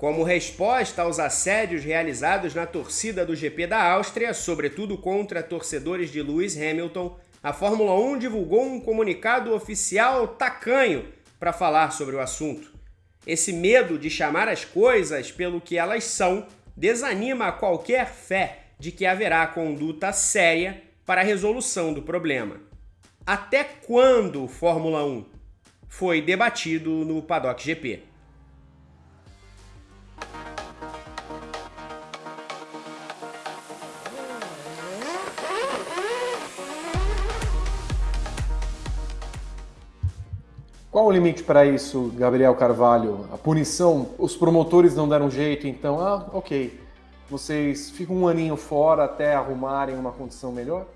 Como resposta aos assédios realizados na torcida do GP da Áustria, sobretudo contra torcedores de Lewis Hamilton, a Fórmula 1 divulgou um comunicado oficial tacanho para falar sobre o assunto. Esse medo de chamar as coisas pelo que elas são desanima qualquer fé de que haverá conduta séria para a resolução do problema. Até quando Fórmula 1? Foi debatido no Paddock GP. Qual o limite para isso, Gabriel Carvalho? A punição, os promotores não deram jeito, então, ah, ok. Vocês ficam um aninho fora até arrumarem uma condição melhor?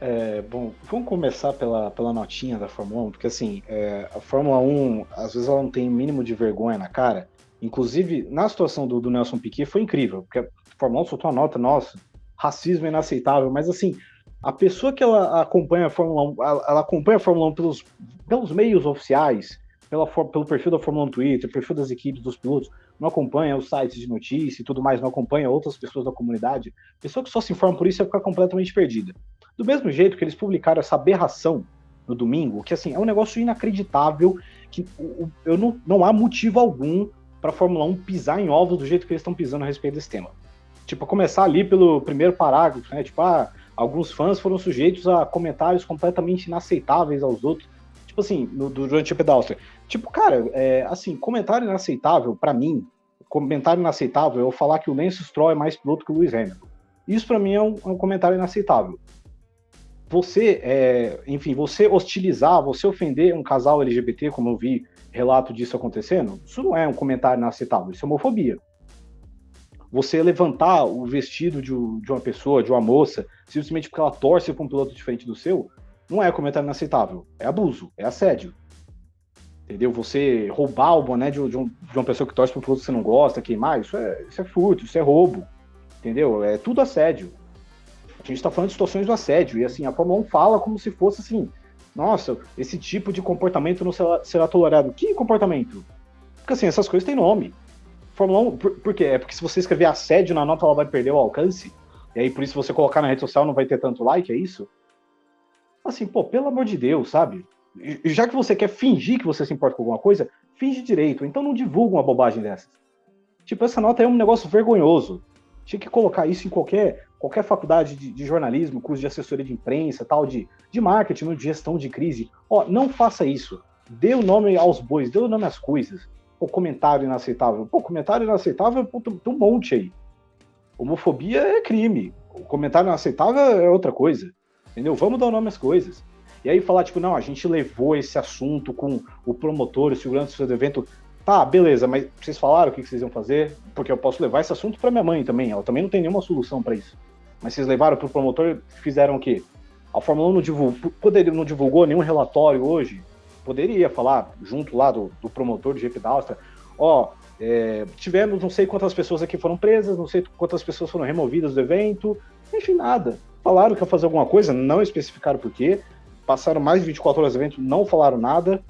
É, bom, vamos começar pela, pela notinha da Fórmula 1, porque assim, é, a Fórmula 1, às vezes ela não tem mínimo de vergonha na cara. Inclusive, na situação do, do Nelson Piquet foi incrível, porque a Fórmula 1 soltou uma nota, nossa, racismo inaceitável, mas assim, a pessoa que ela acompanha a Fórmula 1, ela acompanha a Fórmula 1 pelos, pelos meios oficiais, pela, pelo perfil da Fórmula 1 no Twitter, perfil das equipes, dos pilotos, não acompanha os sites de notícia e tudo mais, não acompanha outras pessoas da comunidade, pessoa que só se informa por isso vai ficar completamente perdida. Do mesmo jeito que eles publicaram essa aberração no domingo, que assim, é um negócio inacreditável, que eu não, não há motivo algum para a Fórmula 1 pisar em ovos do jeito que eles estão pisando a respeito desse tema. Tipo, começar ali pelo primeiro parágrafo, né? Tipo, ah, alguns fãs foram sujeitos a comentários completamente inaceitáveis aos outros. Tipo assim, no, durante o pedal. Tipo, cara, é, assim, comentário inaceitável, para mim, comentário inaceitável é eu falar que o Lance Stroll é mais piloto que o Lewis Hamilton. Isso para mim é um, é um, comentário inaceitável. Você, é, enfim, você hostilizar, você ofender um casal LGBT, como eu vi relato disso acontecendo, isso não é um comentário inaceitável, isso é homofobia você levantar o vestido de, de, uma pessoa, de uma moça, simplesmente porque ela torce para um piloto diferente do seu, não é comentário inaceitável. É abuso, é assédio. Entendeu? Você roubar o boné de, de, um, de uma pessoa que torce para um piloto que você não gosta, queimar, isso é, isso é furto, isso é roubo. Entendeu? É tudo assédio. A gente está falando de situações do assédio. E assim, a Fórmula 1 fala como se fosse assim: nossa, esse tipo de comportamento não será, será tolerado. Que comportamento? Porque assim, essas coisas têm nome. Fórmula 1, por, por quê? É porque se você escrever assédio na nota, ela vai perder o alcance? E aí, por isso, você colocar na rede social não vai ter tanto like, é isso? Assim, pô, pelo amor de Deus, sabe? Já que você quer fingir que você se importa com alguma coisa, finge direito. Então não divulga uma bobagem dessas. Tipo, essa nota é um negócio vergonhoso. Tinha que colocar isso em qualquer, qualquer faculdade de, de jornalismo, curso de assessoria de imprensa, tal, de, de marketing, de gestão de crise. Ó, não faça isso. Dê o nome aos bois, dê o nome às coisas comentário inaceitável. Pô, comentário inaceitável tem um monte aí. Homofobia é crime. O comentário inaceitável é outra coisa. Entendeu? Vamos dar o nome às coisas. E aí falar, tipo, não, a gente levou esse assunto com o promotor, o segurança do evento. Tá, beleza, mas vocês falaram o que vocês iam fazer? Porque eu posso levar esse assunto para minha mãe também. Ela também não tem nenhuma solução para isso. Mas vocês levaram para o promotor e fizeram o quê? A Fórmula 1 não divulgou, não divulgou nenhum relatório hoje poderia falar junto lá do, do promotor do GP da Áustria, ó, é, tivemos não sei quantas pessoas aqui foram presas, não sei quantas pessoas foram removidas do evento, enfim, nada. Falaram que ia fazer alguma coisa, não especificaram por quê, passaram mais de 24 horas do evento, não falaram nada.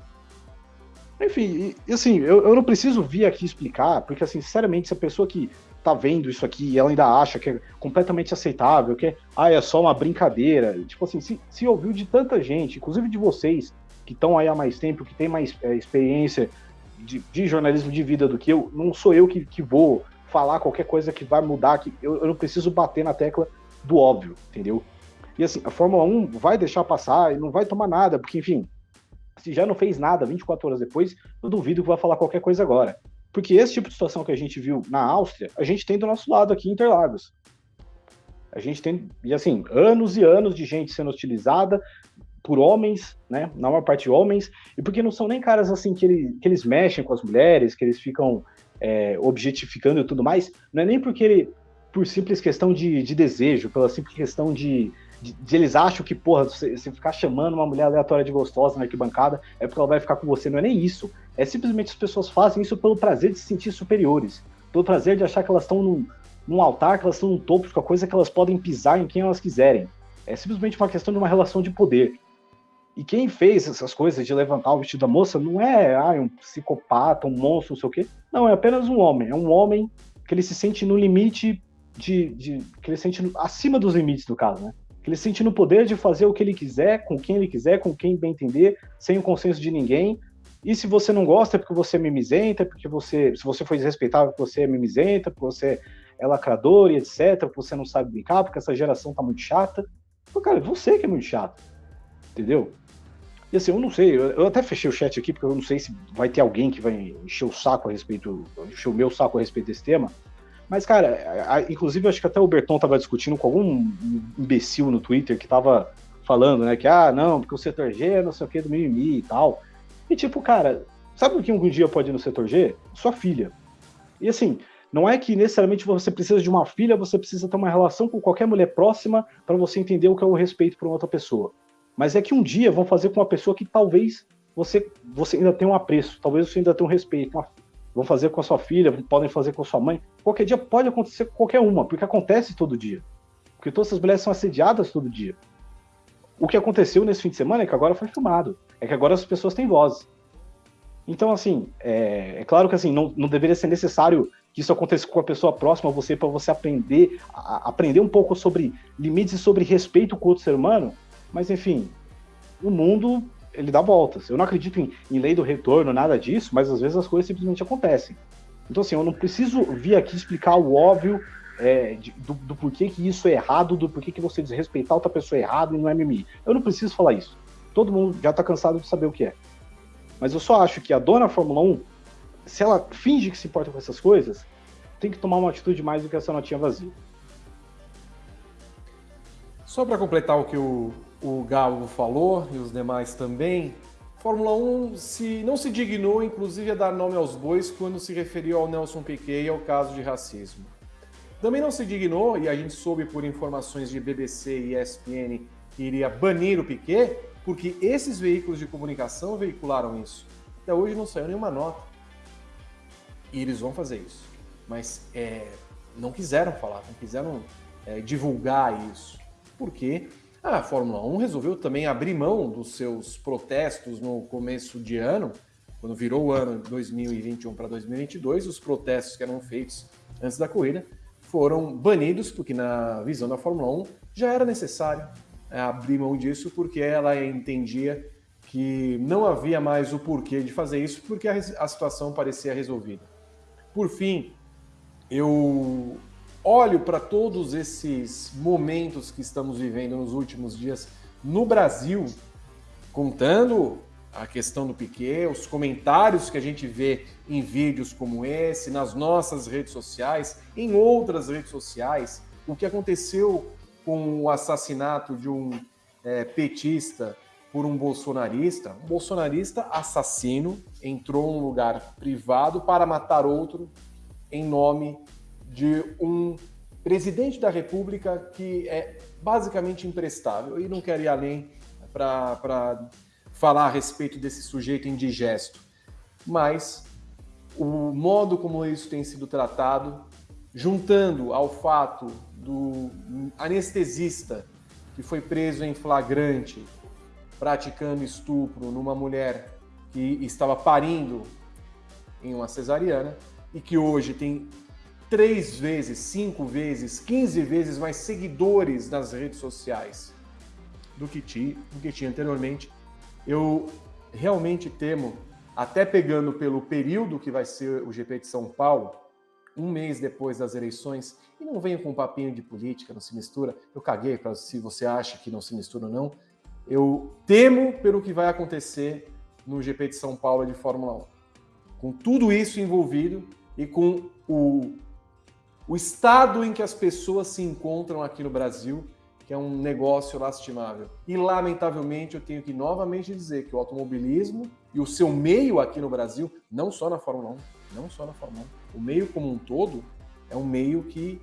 Enfim, e, assim, eu, eu não preciso vir aqui explicar, porque, assim, sinceramente, se a pessoa que tá vendo isso aqui e ela ainda acha que é completamente aceitável, que é, ah, é só uma brincadeira, tipo assim, se, se ouviu de tanta gente, inclusive de vocês, que estão aí há mais tempo, que tem mais é, experiência de, de, jornalismo de vida do que eu, não sou eu que, que vou falar qualquer coisa que vai mudar, que eu, eu não preciso bater na tecla do óbvio, entendeu? E assim, a Fórmula 1 vai deixar passar e não vai tomar nada, porque, enfim, se já não fez nada 24 horas depois, eu duvido que vai falar qualquer coisa agora. Porque esse tipo de situação que a gente viu na Áustria, a gente tem do nosso lado aqui em Interlagos. A gente tem, e assim, anos e anos de gente sendo utilizada, por homens, né? Na maior parte homens, e porque não são nem caras assim que, ele, que eles mexem com as mulheres, que eles ficam é, objetificando e tudo mais, não é nem porque ele, por simples questão de, de desejo, pela simples questão de, de, de, eles acham que, porra, você, ficar chamando uma mulher aleatória de gostosa na arquibancada é porque ela vai ficar com você, não é nem isso. É simplesmente as pessoas fazem isso pelo prazer de se sentir superiores, pelo prazer de achar que elas estão num, num altar, que elas estão num topo de uma coisa que elas podem pisar em quem elas quiserem. É simplesmente uma questão de uma relação de poder. E quem fez essas coisas de levantar o vestido da moça não é ah, um psicopata, um monstro, não sei o quê. Não, é apenas um homem. É um homem que ele se sente no limite de. de que ele se sente no, acima dos limites, do caso, né? Que ele se sente no poder de fazer o que ele quiser, com quem ele quiser, com quem bem entender, sem o consenso de ninguém. E se você não gosta é porque você é mimizenta, porque você. Se você foi desrespeitável, porque você é mimizenta, porque você é lacrador e etc., porque você não sabe brincar, porque essa geração tá muito chata. Pô, cara, você que é muito chato. Entendeu? E assim, eu não sei, eu, até fechei o chat aqui, porque eu não sei se vai ter alguém que vai encher o saco a respeito, encher o meu saco a respeito desse tema. Mas, cara, a, a, inclusive acho que até o Berton tava discutindo com algum imbecil no Twitter que tava falando, né, que, ah, não, porque o setor G é não sei o que do mimimi e tal. E tipo, cara, sabe o que um dia pode ir no setor G? Sua filha. E assim, não é que necessariamente você precisa de uma filha, você precisa ter uma relação com qualquer mulher próxima para você entender o que é o respeito por outra pessoa. Mas é que um dia vão fazer com uma pessoa que talvez você, você ainda tenha um apreço, talvez você ainda tenha um respeito. Uma, vão fazer com a sua filha, podem fazer com a sua mãe. Qualquer dia pode acontecer com qualquer uma, porque acontece todo dia. Porque todas essas mulheres são assediadas todo dia. O que aconteceu nesse fim de semana é que agora foi filmado. É que agora as pessoas têm voz. Então, assim, é, é claro que assim, não, não deveria ser necessário que isso aconteça com a pessoa próxima a você, para você aprender, a, aprender um pouco sobre limites e sobre respeito com o outro ser humano, mas enfim, o mundo ele dá voltas. Eu não acredito em, em, lei do retorno, nada disso, mas às vezes as coisas simplesmente acontecem. Então, assim, eu não preciso vir aqui explicar o óbvio é, de, do, do, porquê que isso é errado, do porquê que você desrespeitar outra pessoa é errado e não é mimimi. Eu não preciso falar isso. Todo mundo já tá cansado de saber o que é. Mas eu só acho que a dona Fórmula 1, se ela finge que se importa com essas coisas, tem que tomar uma atitude mais do que essa notinha vazia. Só para completar o que o, o Galo falou e os demais também, Fórmula 1 se, não se dignou, inclusive, a dar nome aos bois quando se referiu ao Nelson Piquet e ao caso de racismo. Também não se dignou, e a gente soube por informações de BBC e ESPN que iria banir o Piquet, porque esses veículos de comunicação veicularam isso. Até hoje não saiu nenhuma nota. E eles vão fazer isso. Mas é, não quiseram falar, não quiseram é, divulgar isso. Porque a Fórmula 1 resolveu também abrir mão dos seus protestos no começo de ano, quando virou o ano 2021 para 2022, os protestos que eram feitos antes da corrida foram banidos, porque na visão da Fórmula 1 já era necessário é, abrir mão disso, porque ela entendia que não havia mais o porquê de fazer isso, porque a, a situação parecia resolvida. Por fim, eu olho para todos esses momentos que estamos vivendo nos últimos dias no Brasil, contando a questão do Piquet, os comentários que a gente vê em vídeos como esse, nas nossas redes sociais, em outras redes sociais, o que aconteceu com o assassinato de um é, petista por um bolsonarista, um bolsonarista assassino entrou num lugar privado para matar outro em nome de um presidente da República que é basicamente imprestável e não quero ir além para falar a respeito desse sujeito indigesto. Mas o modo como isso tem sido tratado, juntando ao fato do anestesista que foi preso em flagrante praticando estupro numa mulher que estava parindo em uma cesariana e que hoje tem três vezes, cinco vezes, quinze vezes mais seguidores nas redes sociais do que, ti, do que tinha anteriormente. Eu realmente temo, até pegando pelo período que vai ser o GP de São Paulo, um mês depois das eleições, e não venho com um papinho de política, não se mistura, eu caguei para se você acha que não se mistura ou não, eu temo pelo que vai acontecer no GP de São Paulo de Fórmula 1. Com tudo isso envolvido e com o o estado em que as pessoas se encontram aqui no Brasil, que é um negócio lastimável. E, lamentavelmente, eu tenho que novamente dizer que o automobilismo e o seu meio aqui no Brasil, não só na Fórmula 1, não só na Fórmula 1, o meio como um todo é um meio que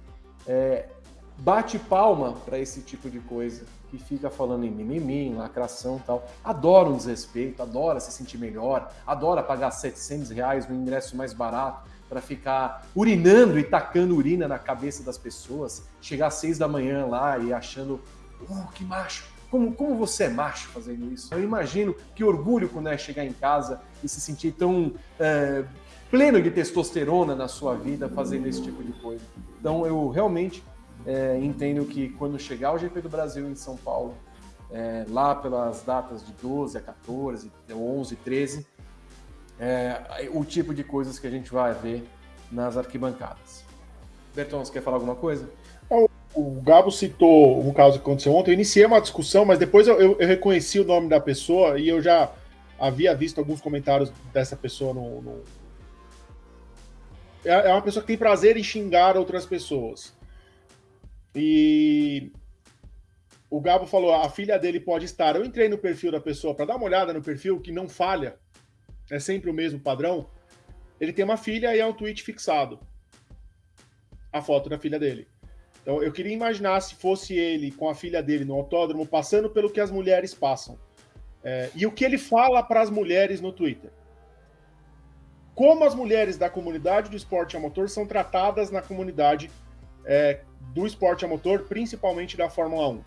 é, bate palma para esse tipo de coisa, que fica falando em mimimi, em lacração e tal. Adora um desrespeito, adora se sentir melhor, adora pagar 700 reais no ingresso mais barato para ficar urinando e tacando urina na cabeça das pessoas, chegar às seis da manhã lá e achando, oh, que macho, como, como você é macho fazendo isso. Eu imagino que orgulho quando é chegar em casa e se sentir tão é, pleno de testosterona na sua vida fazendo esse tipo de coisa. Então eu realmente é, entendo que quando chegar o GP do Brasil em São Paulo, é, lá pelas datas de 12 a 14, 11, 13, é, o tipo de coisas que a gente vai ver nas arquibancadas. Berton, você quer falar alguma coisa? O Gabo citou um caso que aconteceu ontem. Eu iniciei uma discussão, mas depois eu, eu, eu reconheci o nome da pessoa e eu já havia visto alguns comentários dessa pessoa no, no... É, é uma pessoa que tem prazer em xingar outras pessoas. E o Gabo falou: a filha dele pode estar. Eu entrei no perfil da pessoa para dar uma olhada no perfil que não falha, é sempre o mesmo padrão. Ele tem uma filha e é um tweet fixado. A foto da filha dele. Então eu queria imaginar se fosse ele com a filha dele no autódromo passando pelo que as mulheres passam. É, e o que ele fala para as mulheres no Twitter. Como as mulheres da comunidade do esporte a motor são tratadas na comunidade é, do esporte a motor, principalmente da Fórmula 1.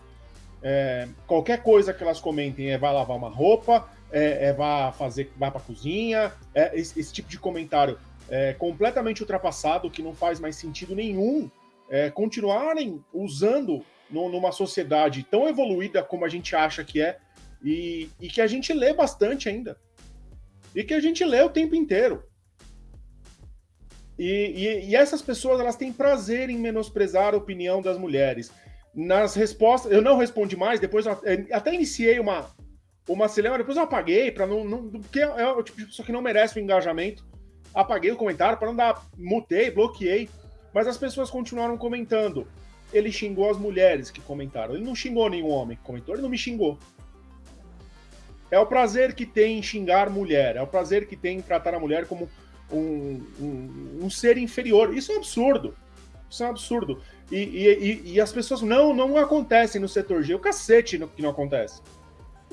É, qualquer coisa que elas comentem é vai lavar uma roupa, é, é vai fazer, vai para cozinha, é, esse, esse, tipo de comentário é completamente ultrapassado, que não faz mais sentido nenhum é, continuarem usando no, numa sociedade tão evoluída como a gente acha que é e, e que a gente lê bastante ainda e que a gente lê o tempo inteiro. E, e, e, essas pessoas elas têm prazer em menosprezar a opinião das mulheres. Nas respostas, eu não respondi mais, depois até iniciei uma, uma cinema, depois eu apaguei, para não, não. Porque é, é o tipo de pessoa que não merece o engajamento. Apaguei o comentário para não dar. Mutei, bloqueei. Mas as pessoas continuaram comentando. Ele xingou as mulheres que comentaram. Ele não xingou nenhum homem que comentou, ele não me xingou. É o prazer que tem em xingar mulher, é o prazer que tem em tratar a mulher como um, um, um ser inferior. Isso é um absurdo. Isso é um absurdo. E, e, e, as pessoas, não, não acontecem no setor G. O cacete que não acontece.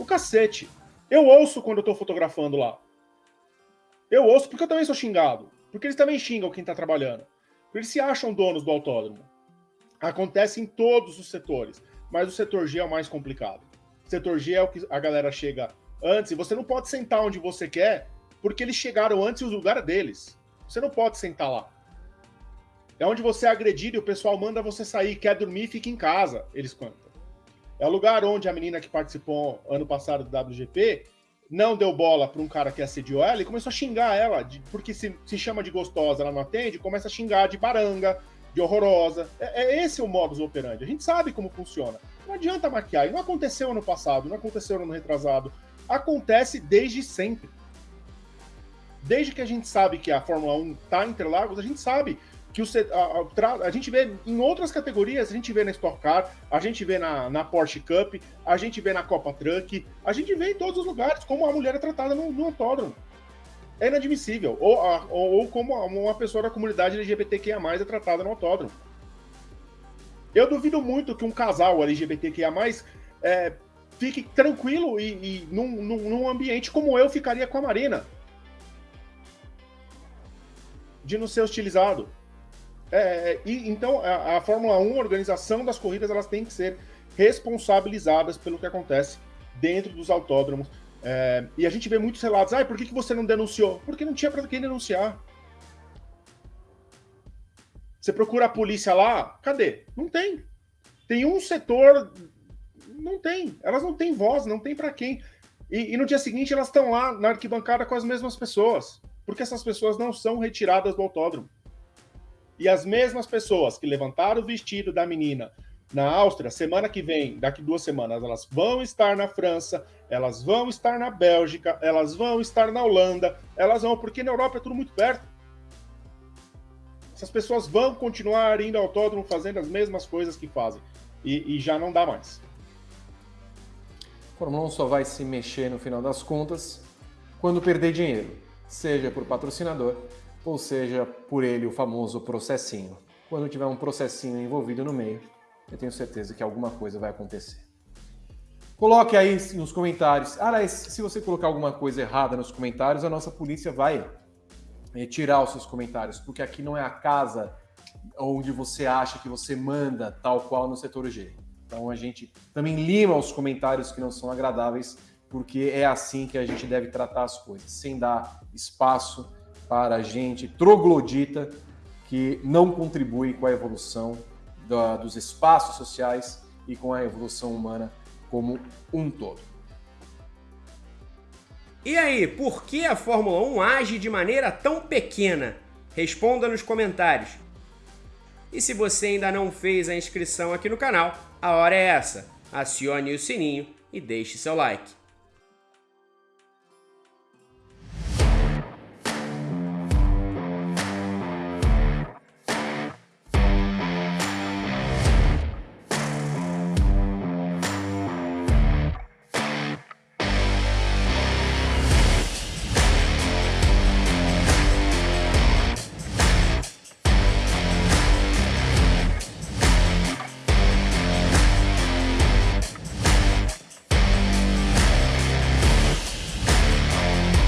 O cacete. Eu ouço quando eu tô fotografando lá. Eu ouço porque eu também sou xingado. Porque eles também xingam quem tá trabalhando. Porque eles se acham donos do autódromo. Acontece em todos os setores. Mas o setor G é o mais complicado. O setor G é o que a galera chega antes e você não pode sentar onde você quer porque eles chegaram antes e o lugar é deles. Você não pode sentar lá. É onde você é agredido e o pessoal manda você sair, quer dormir, fica em casa, eles contam. É o lugar onde a menina que participou ano passado do WGP não deu bola para um cara que assediou ela e começou a xingar ela, de, porque se, se chama de gostosa, ela não atende, começa a xingar de baranga, de horrorosa. É, é esse o modus operandi. A gente sabe como funciona. Não adianta maquiar. E não aconteceu ano passado, não aconteceu no ano retrasado. Acontece desde sempre. Desde que a gente sabe que a Fórmula 1 está em Interlagos, a gente sabe que o, a, a, a, gente vê em outras categorias, a gente vê na Stock Car, a gente vê na, na Porsche Cup, a gente vê na Copa Truck, a gente vê em todos os lugares como a mulher é tratada no, no autódromo. É inadmissível. Ou, ou, ou, como uma pessoa da comunidade LGBTQIA+, é tratada no autódromo. Eu duvido muito que um casal LGBTQIA+, é, fique tranquilo e, e num, num, num ambiente como eu ficaria com a Marina de não ser hostilizado. É, é, e, então, a, a, Fórmula 1, a organização das corridas, elas têm que ser responsabilizadas pelo que acontece dentro dos autódromos. É, e a gente vê muitos relatos, ah, por que, que você não denunciou? Porque não tinha para quem denunciar. Você procura a polícia lá, cadê? Não tem. Tem um setor, não tem. Elas não têm voz, não tem para quem. E, e, no dia seguinte elas estão lá na arquibancada com as mesmas pessoas porque essas pessoas não são retiradas do autódromo. E as mesmas pessoas que levantaram o vestido da menina na Áustria, semana que vem, daqui duas semanas, elas vão estar na França, elas vão estar na Bélgica, elas vão estar na Holanda, elas vão, porque na Europa é tudo muito perto. Essas pessoas vão continuar indo ao autódromo fazendo as mesmas coisas que fazem. E, e já não dá mais. Fórmula 1 só vai se mexer no final das contas quando perder dinheiro seja por patrocinador ou seja por ele o famoso processinho. Quando tiver um processinho envolvido no meio, eu tenho certeza que alguma coisa vai acontecer. Coloque aí nos comentários. Aliás, se você colocar alguma coisa errada nos comentários, a nossa polícia vai tirar os seus comentários, porque aqui não é a casa onde você acha que você manda tal qual no setor G. Então a gente também lima os comentários que não são agradáveis, porque é assim que a gente deve tratar as coisas, sem dar espaço para gente troglodita que não contribui com a evolução da, dos espaços sociais e com a evolução humana como um todo. E aí, por que a Fórmula 1 age de maneira tão pequena? Responda nos comentários. E se você ainda não fez a inscrição aqui no canal, a hora é essa. Acione o sininho e deixe seu like.